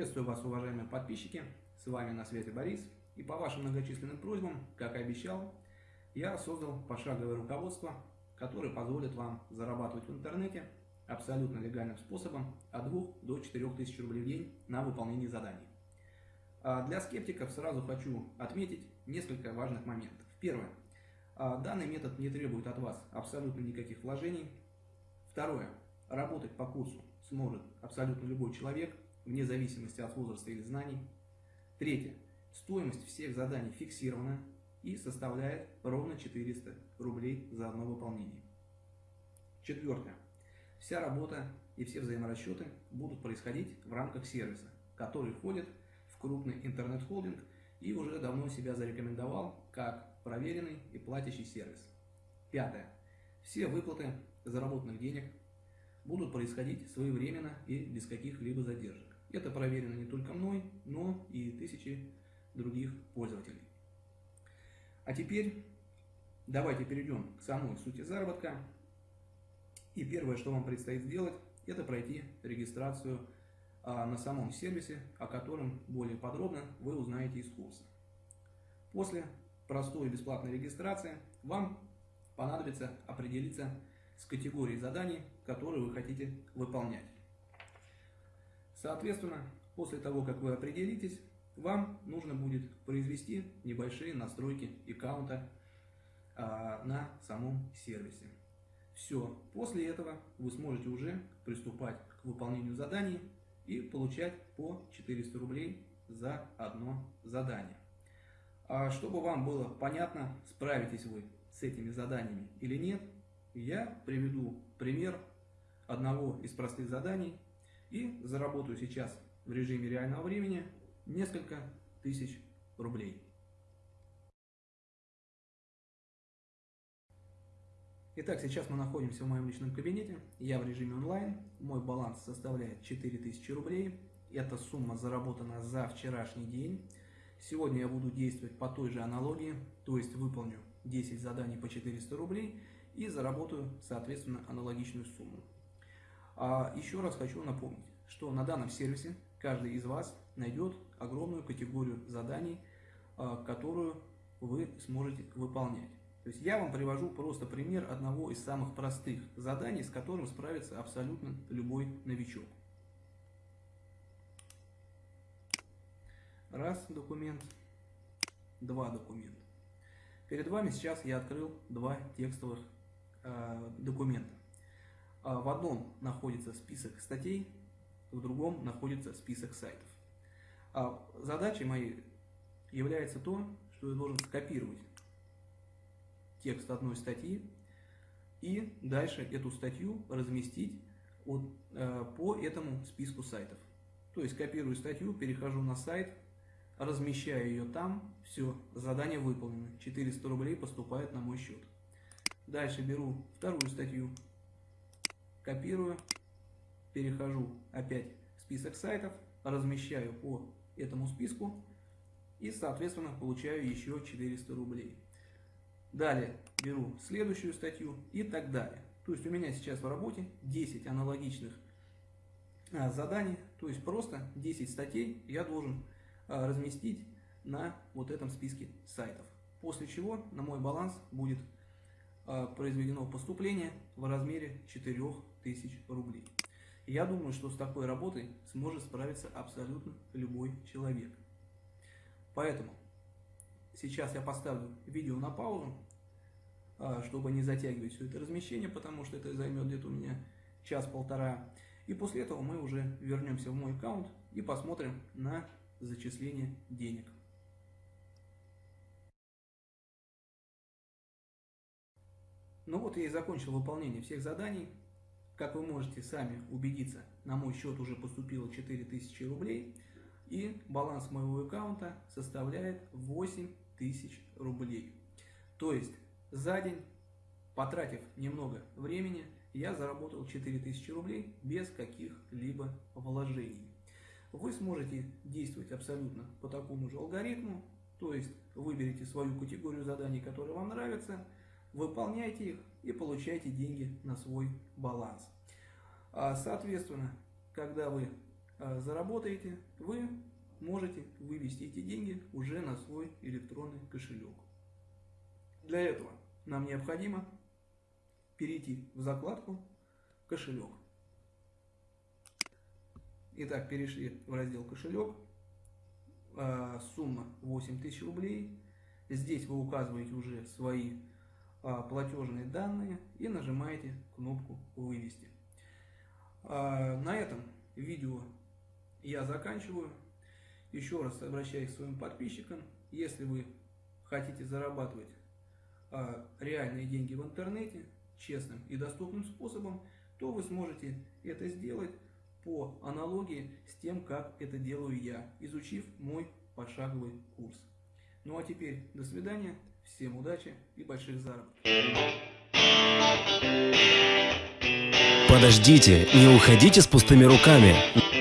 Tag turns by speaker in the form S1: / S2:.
S1: Приветствую вас, уважаемые подписчики. С вами на связи Борис. И по вашим многочисленным просьбам, как и обещал, я создал пошаговое руководство, которое позволит вам зарабатывать в интернете абсолютно легальным способом от 2 до 4 тысяч рублей в день на выполнение заданий. А для скептиков сразу хочу отметить несколько важных моментов. Первое. А данный метод не требует от вас абсолютно никаких вложений. Второе. Работать по курсу сможет абсолютно любой человек, вне зависимости от возраста или знаний. Третье. Стоимость всех заданий фиксирована и составляет ровно 400 рублей за одно выполнение. Четвертое. Вся работа и все взаиморасчеты будут происходить в рамках сервиса, который входит в крупный интернет-холдинг и уже давно себя зарекомендовал как проверенный и платящий сервис. Пятое. Все выплаты заработанных денег будут происходить своевременно и без каких-либо задержек. Это проверено не только мной, но и тысячи других пользователей. А теперь давайте перейдем к самой сути заработка. И первое, что вам предстоит сделать, это пройти регистрацию а, на самом сервисе, о котором более подробно вы узнаете из курса. После простой и бесплатной регистрации вам понадобится определиться с категорией заданий, которые вы хотите выполнять. Соответственно, после того, как вы определитесь, вам нужно будет произвести небольшие настройки аккаунта а, на самом сервисе. Все, после этого вы сможете уже приступать к выполнению заданий и получать по 400 рублей за одно задание. А чтобы вам было понятно, справитесь вы с этими заданиями или нет, я приведу пример одного из простых заданий и заработаю сейчас в режиме реального времени несколько тысяч рублей. Итак, сейчас мы находимся в моем личном кабинете, я в режиме онлайн, мой баланс составляет 4000 рублей, эта сумма заработана за вчерашний день. Сегодня я буду действовать по той же аналогии, то есть выполню 10 заданий по 400 рублей и заработаю, соответственно, аналогичную сумму. А еще раз хочу напомнить, что на данном сервисе каждый из вас найдет огромную категорию заданий, а, которую вы сможете выполнять. То есть я вам привожу просто пример одного из самых простых заданий, с которым справится абсолютно любой новичок. Раз документ, два документа. Перед вами сейчас я открыл два текстовых э, документа. А, в одном находится список статей, в другом находится список сайтов. А задачей моей является то, что я должен скопировать текст одной статьи и дальше эту статью разместить от, э, по этому списку сайтов. То есть копирую статью, перехожу на сайт, размещаю ее там, все, задание выполнено, 400 рублей поступает на мой счет. Дальше беру вторую статью, копирую, перехожу опять в список сайтов, размещаю по этому списку и, соответственно, получаю еще 400 рублей. Далее беру следующую статью и так далее. То есть у меня сейчас в работе 10 аналогичных а, заданий, то есть просто 10 статей я должен а, разместить на вот этом списке сайтов. После чего на мой баланс будет а, произведено поступление в размере 4000 рублей. Я думаю, что с такой работой сможет справиться абсолютно любой человек. Поэтому сейчас я поставлю видео на паузу, а, чтобы не затягивать все это размещение, потому что это займет где-то у меня час-полтора. И после этого мы уже вернемся в мой аккаунт и посмотрим на зачисление денег. Ну вот я и закончил выполнение всех заданий. Как вы можете сами убедиться, на мой счет уже поступило 4000 рублей. И баланс моего аккаунта составляет 8000 рублей. То есть за день, потратив немного времени, я заработал 4000 рублей без каких-либо вложений. Вы сможете действовать абсолютно по такому же алгоритму, то есть выберите свою категорию заданий, которые вам нравятся, выполняйте их и получайте деньги на свой баланс. А, соответственно, когда вы э, заработаете, вы можете вывести эти деньги уже на свой электронный кошелек. Для этого нам необходимо перейти в закладку «Кошелек». Итак, перешли в раздел «Кошелек». А, сумма 8000 рублей. Здесь вы указываете уже свои а, платежные данные и нажимаете кнопку «Вывести». А, на этом видео я заканчиваю. Еще раз обращаюсь к своим подписчикам. Если вы хотите зарабатывать реальные деньги в интернете честным и доступным способом, то вы сможете это сделать по аналогии с тем, как это делаю я, изучив мой пошаговый курс. Ну а теперь до свидания, всем удачи и больших заработков.
S2: Подождите, не уходите с пустыми руками.